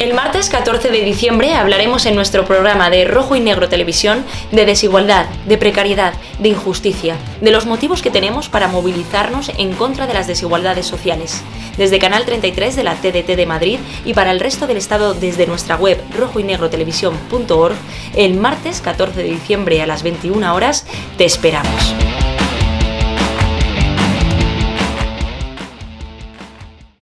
El martes 14 de diciembre hablaremos en nuestro programa de Rojo y Negro Televisión de desigualdad, de precariedad, de injusticia, de los motivos que tenemos para movilizarnos en contra de las desigualdades sociales. Desde Canal 33 de la TDT de Madrid y para el resto del Estado desde nuestra web rojoynegrotelevisión.org, el martes 14 de diciembre a las 21 horas te esperamos.